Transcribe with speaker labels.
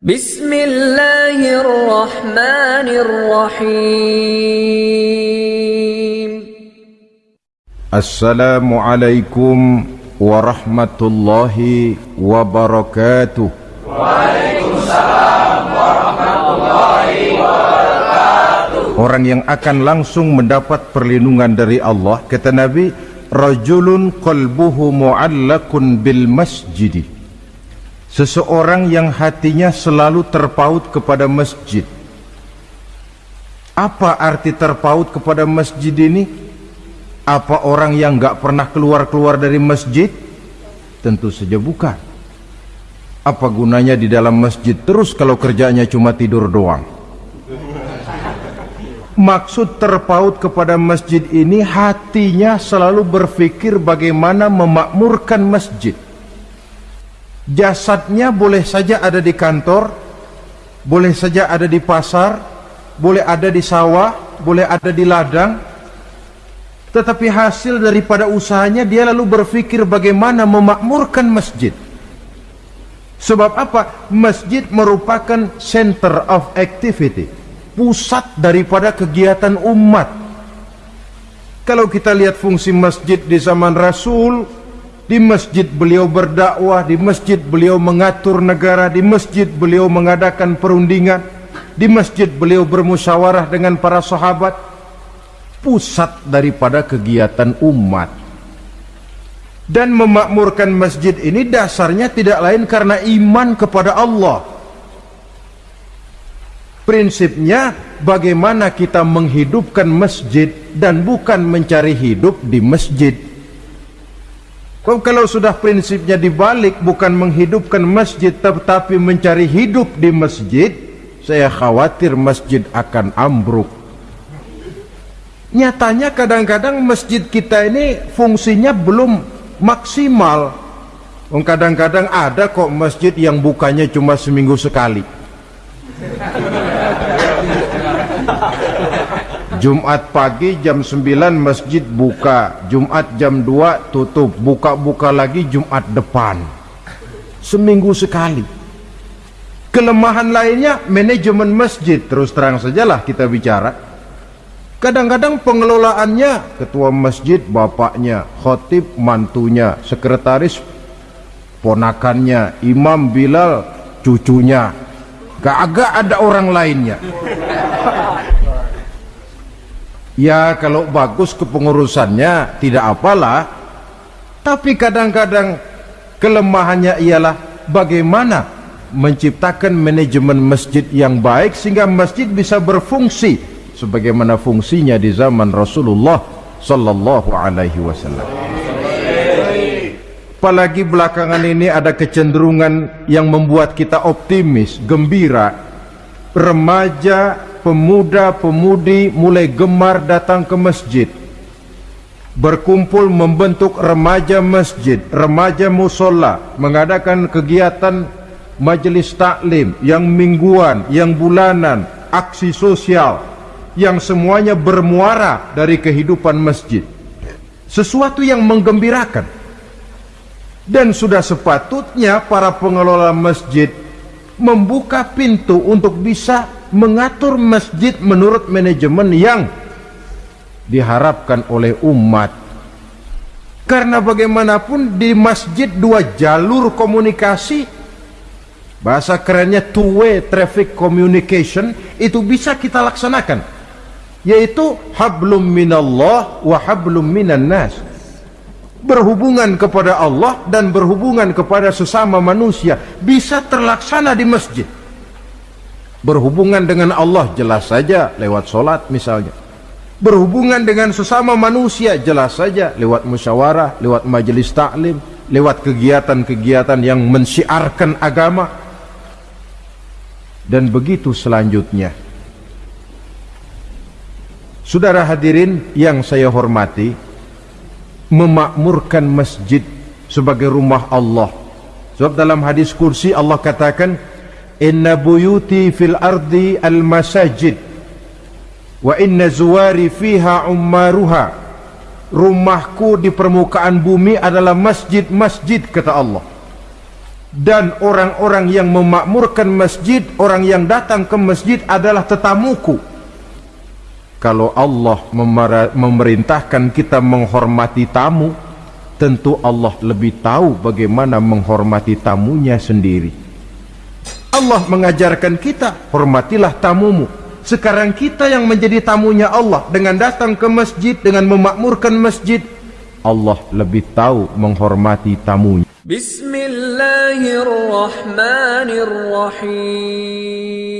Speaker 1: Bismillahirrahmanirrahim. Assalamualaikum
Speaker 2: warahmatullahi wabarakatuh. Waalaikumsalam warahmatullahi wabarakatuh. Orang yang akan langsung mendapat perlindungan dari Allah kata Nabi rajulun qalbuhu mu'allakun bil masjidih Seseorang yang hatinya selalu terpaut kepada masjid Apa arti terpaut kepada masjid ini? Apa orang yang gak pernah keluar-keluar dari masjid? Tentu saja bukan Apa gunanya di dalam masjid terus kalau kerjanya cuma tidur doang? Maksud terpaut kepada masjid ini hatinya selalu berpikir bagaimana memakmurkan masjid. Jasadnya boleh saja ada di kantor, boleh saja ada di pasar, boleh ada di sawah, boleh ada di ladang. Tetapi hasil daripada usahanya dia lalu berpikir bagaimana memakmurkan masjid. Sebab apa? Masjid merupakan center of activity pusat daripada kegiatan umat. Kalau kita lihat fungsi masjid di zaman Rasul, di masjid beliau berdakwah, di masjid beliau mengatur negara, di masjid beliau mengadakan perundingan, di masjid beliau bermusyawarah dengan para sahabat, pusat daripada kegiatan umat. Dan memakmurkan masjid ini dasarnya tidak lain karena iman kepada Allah. Prinsipnya bagaimana kita menghidupkan masjid dan bukan mencari hidup di masjid. Kalau sudah prinsipnya dibalik bukan menghidupkan masjid tetapi mencari hidup di masjid, saya khawatir masjid akan ambruk. Nyatanya kadang-kadang masjid kita ini fungsinya belum maksimal. Kadang-kadang ada kok masjid yang bukanya cuma seminggu sekali. Jumat pagi jam 9 masjid buka Jumat jam 2 tutup Buka-buka lagi Jumat depan. Seminggu sekali. Kelemahan lainnya Manajemen masjid. Terus terang sajalah kita bicara. Kadang-kadang pengelolaannya Ketua masjid bapaknya Khotib mantunya Sekretaris ponakannya Imam Bilal cucunya Gak agak ada orang lainnya. Ya kalau bagus kepengurusannya tidak apalah. Tapi kadang-kadang kelemahannya ialah bagaimana menciptakan manajemen masjid yang baik Sehingga masjid bisa berfungsi sebagaimana fungsinya di zaman Rasulullah Sallallahu Alaihi Wasallam Apalagi belakangan ini ada kecenderungan yang membuat kita optimis, gembira. Remaja pemuda-pemudi mulai gemar datang ke masjid. Berkumpul membentuk remaja masjid remaja musola mengadakan kegiatan majelis taklim yang mingguan yang bulanan aksi sosial yang semuanya bermuara dari kehidupan masjid. Sesuatu yang menggembirakan dan sudah sepatutnya para pengelola masjid membuka pintu untuk bisa mengatur masjid menurut manajemen yang diharapkan oleh umat. Karena bagaimanapun di masjid dua jalur komunikasi bahasa kerennya two way traffic communication itu bisa kita laksanakan. Yaitu hablum minallah wa hablum minan nas berhubungan kepada Allah dan berhubungan kepada sesama manusia bisa terlaksana di masjid. Berhubungan dengan Allah jelas saja lewat solat misalnya. Berhubungan dengan sesama manusia jelas saja lewat musyawarah lewat majelis taklim lewat kegiatan-kegiatan yang mensiarkan agama. Dan begitu selanjutnya. Saudara hadirin yang saya hormati memakmurkan masjid sebagai rumah Allah. Sebab dalam hadis kursi Allah katakan inna buyuti fil ardi al masajid wa inna zuwari fiha ummaruha. Rumahku di permukaan bumi adalah masjid-masjid kata Allah. Dan orang-orang yang memakmurkan masjid, orang yang datang ke masjid adalah tetamuku. Kalau Allah memerintahkan kita menghormati tamu, tentu Allah lebih tahu bagaimana menghormati tamunya sendiri. Allah mengajarkan kita, hormatilah tamumu. Sekarang kita yang menjadi tamunya Allah dengan datang ke masjid, dengan memakmurkan masjid, Allah lebih tahu menghormati tamunya.
Speaker 1: Bismillahirrahmanirrahim.